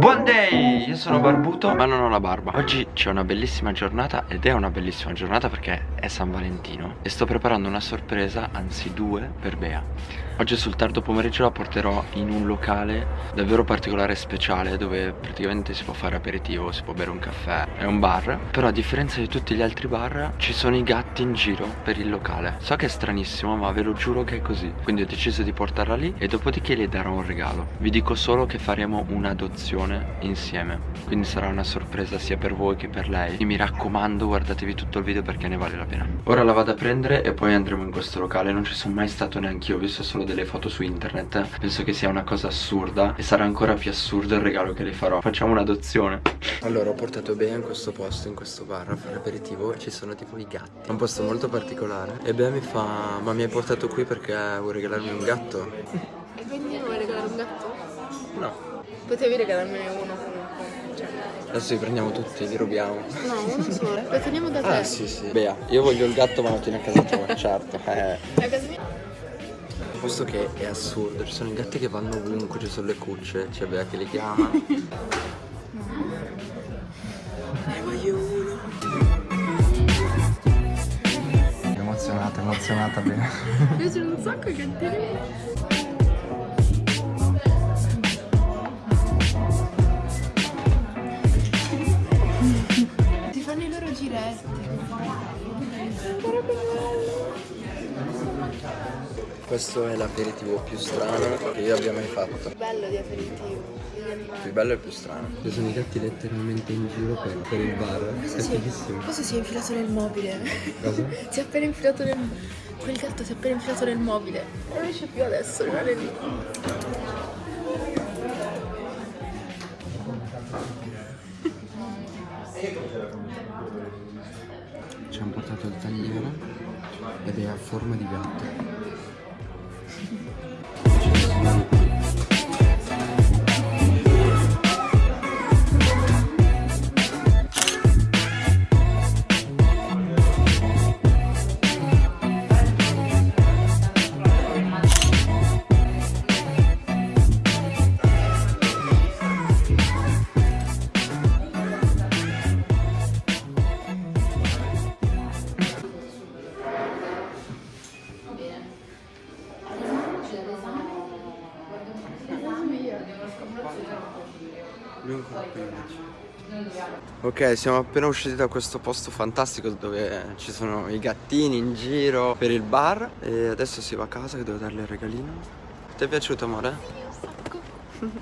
Buon day! Io sono barbuto ma non ho la barba Oggi c'è una bellissima giornata ed è una bellissima giornata perché è San Valentino E sto preparando una sorpresa, anzi due, per Bea Oggi sul tardo pomeriggio la porterò in un locale davvero particolare e speciale Dove praticamente si può fare aperitivo, si può bere un caffè È un bar. Però a differenza di tutti gli altri bar ci sono i gatti in giro per il locale. So che è stranissimo ma ve lo giuro che è così. Quindi ho deciso di portarla lì e dopodiché le darò un regalo. Vi dico solo che faremo un'adozione insieme. Quindi sarà una sorpresa sia per voi che per lei. E mi raccomando guardatevi tutto il video perché ne vale la pena. Ora la vado a prendere e poi andremo in questo locale. Non ci sono mai stato neanche io, ho visto solo delle foto su internet Penso che sia una cosa assurda E sarà ancora più assurdo il regalo che le farò Facciamo un'adozione Allora ho portato Bea in questo posto, in questo bar a fare aperitivo Ci sono tipo i gatti È un posto molto particolare E Bea mi fa Ma mi hai portato qui perché vuoi regalarmi un gatto? E quindi vuoi regalare un gatto? No Potevi regalarmene uno comunque. Cioè. Adesso li prendiamo tutti, li rubiamo No, uno solo. Lo teniamo da te. Ah sì sì Bea, io voglio il gatto ma lo tieni a casa tua, certo eh. A casa mia. Posto che è assurdo, ci sono i gatti che vanno ovunque, ci sono le cucce, c'è Bea che li chiama Ne voglio uno Emozionata, emozionata Bea Mi piacciono un sacco i gattini. Ti fanno i loro giretti. Questo è l'aperitivo più strano che io abbia mai fatto Bello di aperitivo. Più bello e più strano Ci sono i gatti letteralmente in giro per, per il bar Questo È si, è, questo si è infilato nel mobile. Cosa? Si è appena infilato nel. Quel gatto si è appena infilato nel mobile. Non riesce più adesso, rimane lì. Ci hanno portato il tagliere ed è a forma di gatto Ok, siamo appena usciti da questo posto fantastico dove ci sono i gattini in giro per il bar e adesso si va a casa che devo darle il regalino. Ti è piaciuto amore?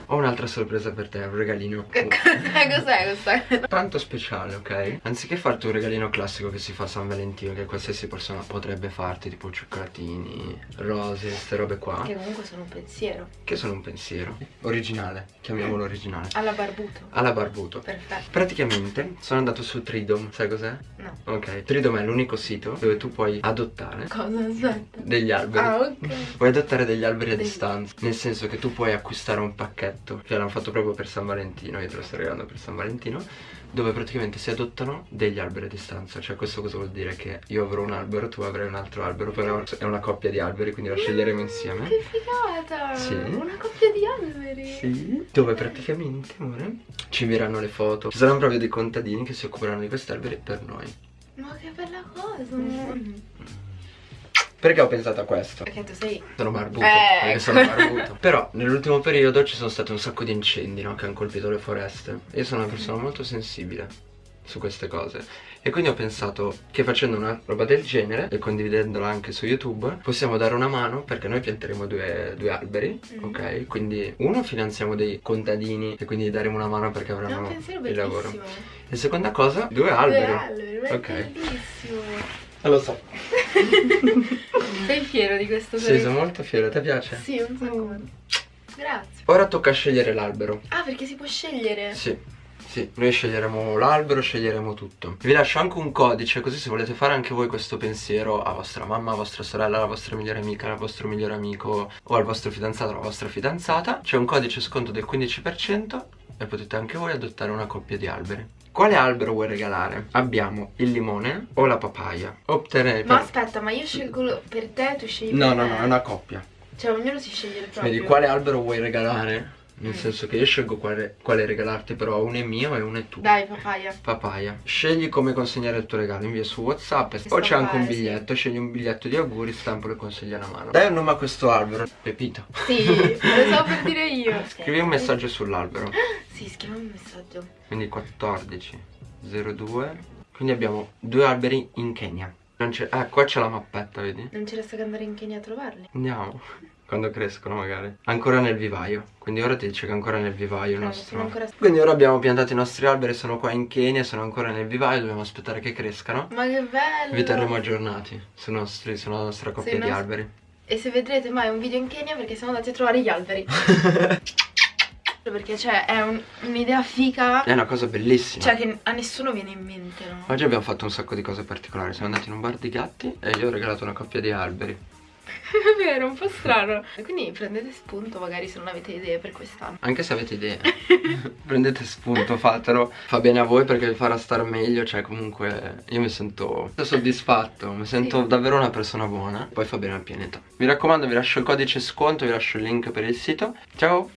Ho un'altra sorpresa per te, un regalino Cos'è questa? tanto speciale, ok? Anziché farti un regalino classico che si fa a San Valentino Che qualsiasi persona potrebbe farti Tipo cioccolatini, rose, queste robe qua Che comunque sono un pensiero. Che sono un pensiero Originale, chiamiamolo originale Alla barbuto. Alla barbuto Perfetto. Praticamente sono andato su Tridom, sai cos'è? No. Ok, Tridom è l'unico sito dove tu puoi adottare Cosa aspetta? degli alberi Ah, ok. Puoi adottare degli alberi a Degli- distanza Nel senso che tu puoi acquistare un pacchetto Che l'hanno fatto proprio per San Valentino Io te lo sto regalando per San Valentino Dove praticamente si adottano degli alberi a distanza Cioè questo cosa vuol dire? Che io avrò un albero, tu avrai un altro albero Però è una coppia di alberi quindi la sceglieremo insieme Che figata! Sì. Una coppia di alberi. Sì, dove praticamente, amore, ci invieranno le foto Ci saranno proprio dei contadini che si occuperanno di questi alberi per noi Ma che bella cosa! Perché ho pensato a questo? Perché tu sei. Sono barbuto, Eh, perché sono barbuto Però nell'ultimo periodo ci sono stati un sacco di incendi, no? Che hanno colpito le foreste Io sono una persona molto sensibile su queste cose E quindi ho pensato che facendo una roba del genere E condividendola anche su YouTube Possiamo dare una mano perché noi pianteremo due, due alberi Mhm. Ok? Quindi uno finanziamo dei contadini E quindi daremo una mano perché avranno il lavoro. E seconda cosa, due alberi Due alberi, Ok. bellissimo. Eh, Lo so Sei fiero di questo Sì, sono molto fiero, ti piace? Sì, un sacco. Grazie. Ora tocca scegliere l'albero Ah, perché si può scegliere? Sì, sì, noi sceglieremo l'albero, sceglieremo tutto. Vi lascio anche un codice, così se volete fare anche voi questo pensiero a vostra mamma, a vostra sorella, alla vostra migliore amica, al vostro migliore amico o al vostro fidanzato o alla vostra fidanzata, c'è un codice sconto del 15% e potete anche voi adottare una coppia di alberi. Quale albero vuoi regalare? Abbiamo il limone o la papaya. Opterei Ma per... aspetta, ma io scelgo per te, tu scegli No, per no, no, è una coppia. Cioè, ognuno si sceglie il proprio. Vedi, quale albero vuoi regalare? Nel senso che io scelgo quale, quale regalarti, però uno è mio e uno è tuo. Dai, papaya. Papaya. Scegli come consegnare il tuo regalo, invia su WhatsApp o stampare, c'è anche un sì. biglietto, scegli un biglietto di auguri, stampo e consegli una mano. Dai un nome a questo albero. Pepito. Sì, lo stavo per dire io. Scrivi un messaggio sull'albero. Sì, scriviamo un messaggio. Quindi 14 02. Quindi abbiamo due alberi in Kenya. Non c'è. Ah, qua c'è la mappetta, vedi? Non ci resta che andare in Kenya a trovarli. Andiamo. Quando crescono magari. Ancora nel vivaio. Quindi ora ti dice che ancora nel vivaio il No, nostro. ancora- Quindi ora abbiamo piantato i nostri alberi, sono qua in Kenya, sono ancora nel vivaio, dobbiamo aspettare che crescano. Ma che bello! Vi terremo aggiornati sui nostri, sulla nostra coppia di nostri- alberi. E se vedrete mai un video in Kenya perché siamo andati a trovare gli alberi. perché cioè è un- un'idea figa. È una cosa bellissima. Cioè che a nessuno viene in mente, no? Oggi abbiamo fatto un sacco di cose particolari. Siamo andati in un bar di gatti e io ho regalato una coppia di alberi. È vero, un po' strano. Quindi prendete spunto magari se non avete idee per quest'anno. Anche se avete idee, prendete spunto, fatelo. Fa bene a voi perché vi farà star meglio. Cioè, comunque, io mi sento soddisfatto. Mi sento Sì. davvero una persona buona. Poi fa bene al pianeta. Mi raccomando, vi lascio il codice sconto, vi lascio il link per il sito. Ciao!